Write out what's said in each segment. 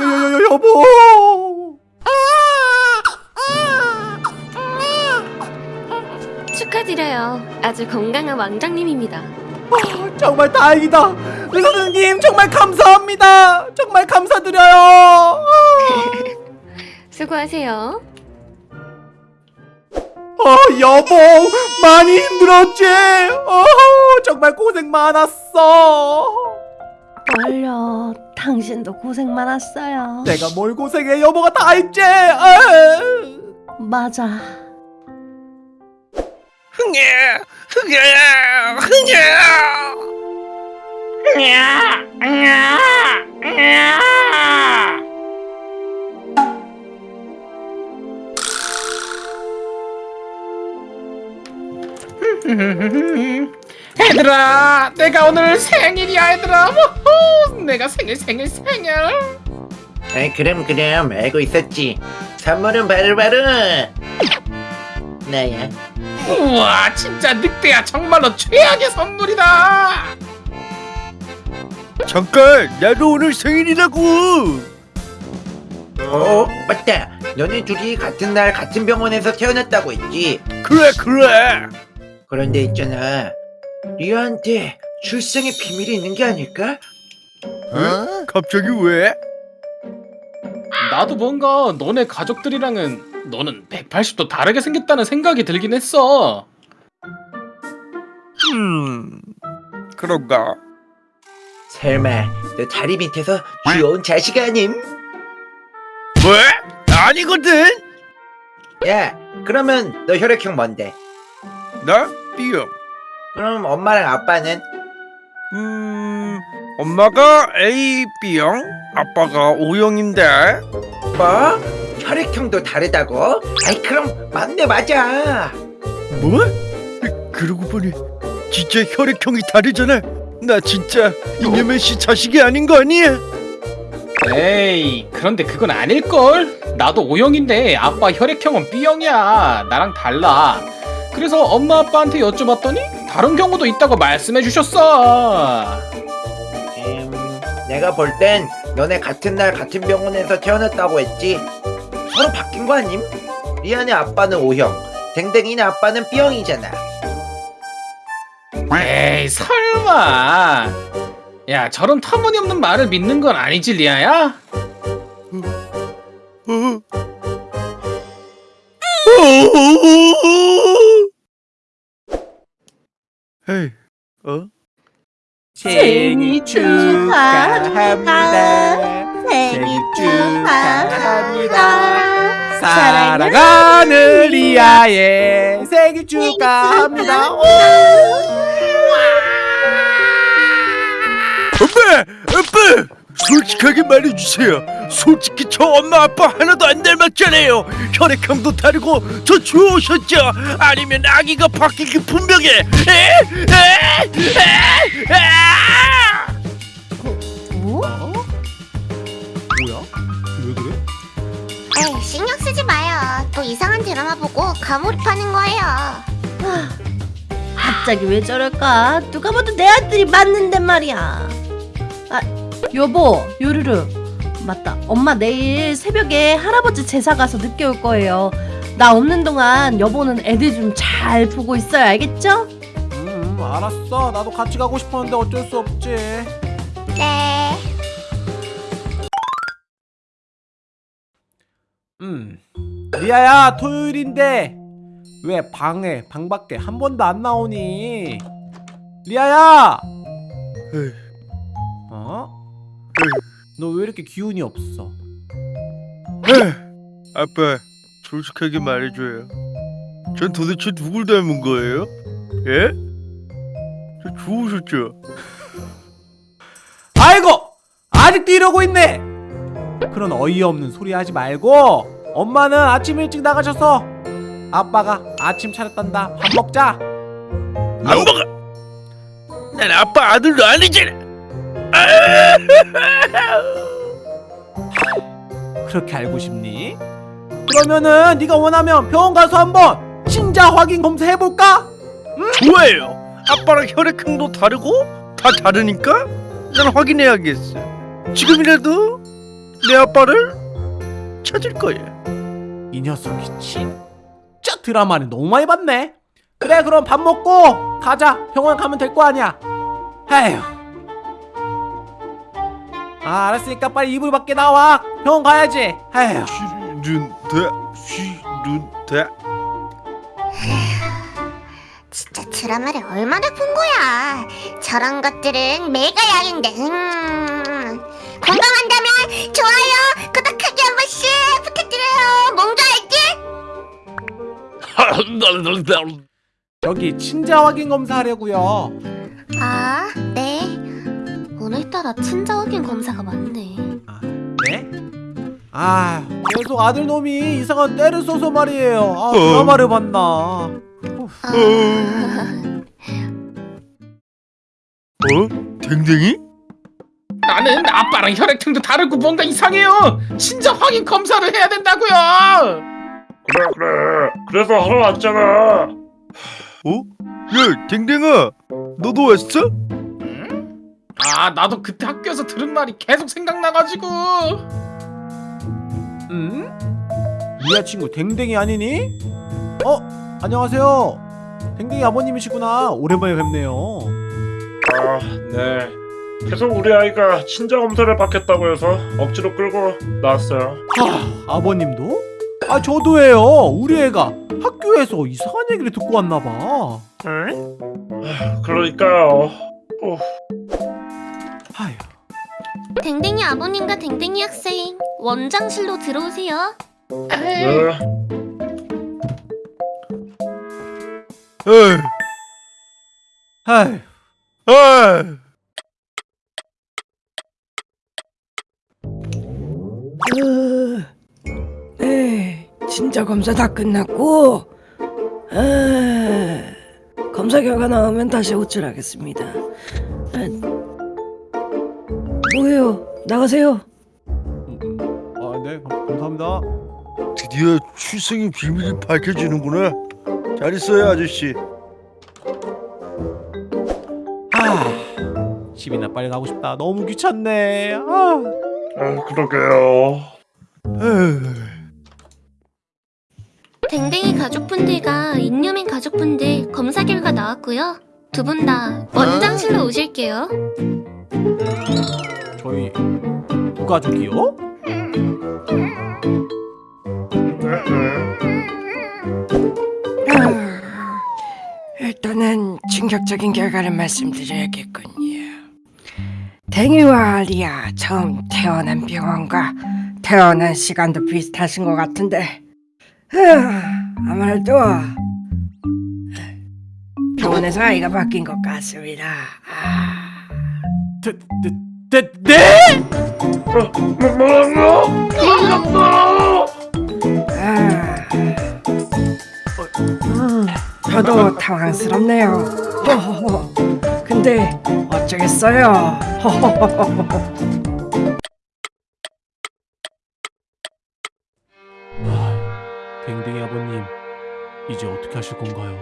여, 여, 여, 여보. 축하드려요. 아주 건강한 왕장님입니다. 아, 정말 다행이다. 의사 선생님 정말 감사합니다. 정말 감사드려요. 아. 수고하세요. 어, 여보, 많이 힘들었지? 어, 정말 고생 많았어. 얼려 당신도 고생 많았어요. 내가 뭘 고생해, 여보가 다 했지? 맞아. 흥해! 흥해! 흥해 얘들아 내가 오늘 생일이야 얘들아. 호호, 내가 생일 생일 생일. 아이 그럼 그럼. 알고 있었지. 선물은 바로바로. 나야. 우와 진짜 늑대야. 정말로 최악의 선물이다. 잠깐 나도 오늘 생일이라고. 어 맞다. 너네 둘이 같은 날 같은 병원에서 태어났다고 했지. 그래 그래. 그런데 있잖아 리아한테 출생의 비밀이 있는 게 아닐까? 어? 갑자기 왜? 나도 뭔가 너네 가족들이랑은 너는 180도 다르게 생겼다는 생각이 들긴 했어 음 그런가 설마 너 다리 밑에서 귀여운 자식 아님? 왜? 아니거든 야 그러면 너 혈액형 뭔데? 나 B형 그럼 엄마랑 아빠는? 음 엄마가 A B형 아빠가 O형인데 뭐? 혈액형도 다르다고? 아이 그럼 맞네 맞아 뭐? 그러고 보니 진짜 혈액형이 다르잖아 나 진짜 이념의 씨 자식이 아닌 거 아니야? 에이 그런데 그건 아닐걸 나도 O형인데 아빠 혈액형은 B형이야 나랑 달라 그래서 엄마 아빠한테 여쭤봤더니 다른 경우도 있다고 말씀해 주셨어. 음, 내가 볼 땐 너네 같은 날 같은 병원에서 태어났다고 했지. 서로 바뀐 거 아님? 리안의 아빠는 O형. 댕댕이네 아빠는 B형이잖아. 에이 설마. 야 저런 터무니없는 말을 믿는 건 아니지 리아야? 어? 헤이 어? 생일 축하합니다. 생일 축하합니다. 사랑하는 리아의 생일 축하합니다. 엄마! 아빠! 솔직하게 말해주세요 솔직히 저 엄마 아빠 하나도 안 닮았잖아요 혈액형도 다르고 저 좋으셨죠? 아니면 아기가 분명해 에? 에? 에? 에? 어? 뭐야? 왜 그래? 에이, 신경 쓰지 마요. 또 이상한 드라마 보고 과몰입하는 거예요. 갑자기 왜 저럴까? 누가 봐도 내 아들이 맞는데 말이야. 아, 여보, 요르르. 맞다. 엄마 내일 새벽에 할아버지 제사 가서 늦게 올 거예요. 나 없는 동안 여보는 애들 좀 잘 보고 있어요. 알겠죠? 음, 알았어. 나도 같이 가고 싶었는데 어쩔 수 없지. 네. 음. 리아야, 토요일인데 왜 방에 방 밖에 한 번도 안 나오니? 리아야. 에이, 어? 너 왜 이렇게 기운이 없어? 에이, 아빠 솔직하게 말해줘요 전 도대체 누굴 닮은 거예요? 예? 저 좋으셨죠? 아이고! 아직도 이러고 있네! 그런 어이없는 소리 하지 말고 엄마는 아침 일찍 나가셔서 아빠가 아침 차렸단다. 밥 먹자. 안 먹어 난 아빠 아들도 아니잖아 그렇게 알고 싶니? 그러면은 네가 원하면 병원 가서 한번 친자 확인 검사 해볼까? 좋아요 아빠랑 혈액형도 다르고 다 다르니까 난 확인해야겠어. 지금이라도 내 아빠를 찾을 거야. 이 녀석이 진짜 드라마를 너무 많이 봤네. 그래 그럼 밥 먹고 가자. 병원 가면 될 거 아니야. 에휴. 아 알았으니까 빨리 이불 밖에 나와. 병원 가야지. 에휴. 진짜 드라마를 얼마나 본 거야 저런 것들은 메가양인데 음. 공감한다면 좋아요 구독하기 한 번씩 부탁드려요 뭔가 알지? 저기 친자 확인 검사 하려고요. 아, 네. 오늘따라 친자 확인 검사가 많네. 아, 네? 아 계속 아들 놈이 이상한 때를 써서 말이에요. 아 드라마를 봤나. 아, 어? 댕댕이? 나는 아빠랑 혈액형도 다르고 뭔가 이상해요. 친자 확인 검사를 해야 된다고요. 그래 그래 그래서 하러 왔잖아 어? 야, 댕댕아, 너도 왔어? 아 나도 그때 학교에서 들은 말이 계속 생각나가지고. 응? 리아 친구 댕댕이 아니니? 어? 안녕하세요. 댕댕이 아버님이시구나. 오랜만에 뵙네요. 아네 계속 우리 아이가 친자 검사를 받겠다고 해서 억지로 끌고 나왔어요 하, 아버님도? 아 저도예요. 우리 애가 학교에서 이상한 얘기를 듣고 왔나 봐. 응? 그러니까요 어. 댕댕이 아버님과 댕댕이 학생 원장실로 들어오세요. 네. 에이. 에이. 네, 진짜 검사 다 끝났고, 아, 검사 결과 나오면 다시 호출하겠습니다. 아, 뭐예요? 나가세요. 아, 네. 감- 감사합니다. 드디어 출생의 비밀이 밝혀지는구나. 잘 있어요, 아저씨. 아. 집이나 빨리 가고 싶다. 너무 귀찮네. 아. 아 그러게요 에이. 댕댕이 가족분들과 인유민 가족분들 검사 결과 나왔고요. 두 분 다 원장실로 오실게요. 저희 두 가족이요? 아, 일단은 충격적인 결과를 말씀드려야겠군요. 댕이와 리아 처음 태어난 병원과 태어난 시간도 비슷하신 것 같은데 아, 아무래도 병원에서 아이가 바뀐 것 같습니다. 아. 네, 네? 뭐, 뭐라고? 그러셨어 아, 음, 저도 당황스럽네요. 허허허. 근데 어쩌겠어요. 허허허허. 아, 댕댕이 아버님 이제 어떻게 하실 건가요?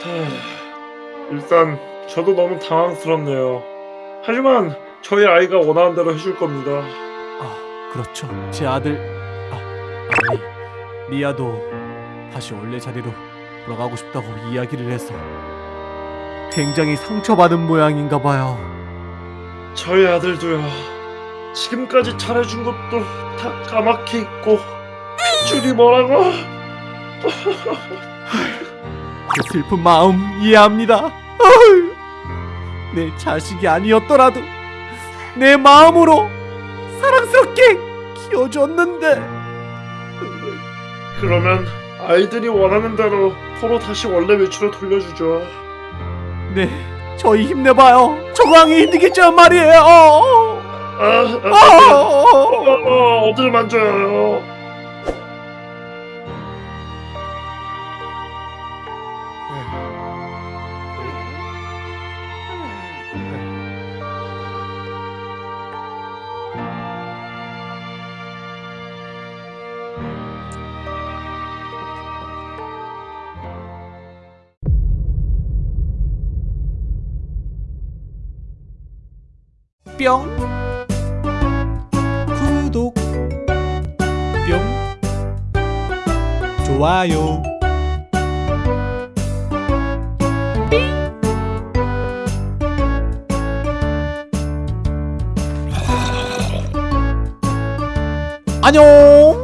하, 일단 저도 너무 당황스럽네요 하지만 저희 아이가 원하는 대로 해줄 겁니다 아 그렇죠 제 아들 아 아니 리아도 다시 원래 자리로 돌아가고 싶다고 이야기를 해서 굉장히 상처받은 모양인가 봐요 저희 아들도요. 지금까지 잘해준 것도 다 까맣게 있고 줄이 뭐라고? 그 슬픈 마음 이해합니다 내 자식이 아니었더라도 내 마음으로 사랑스럽게 키워줬는데 그러면 아이들이 원하는 대로 서로 다시 원래 위치로 돌려주죠. 네 저희 힘내봐요 정황이 힘들겠지만 말이에요 어, 아, 아, 어, 어, 어, 어. 어, 어딜 만져요? 뿅. 구독. 뿅. 좋아요. 안녕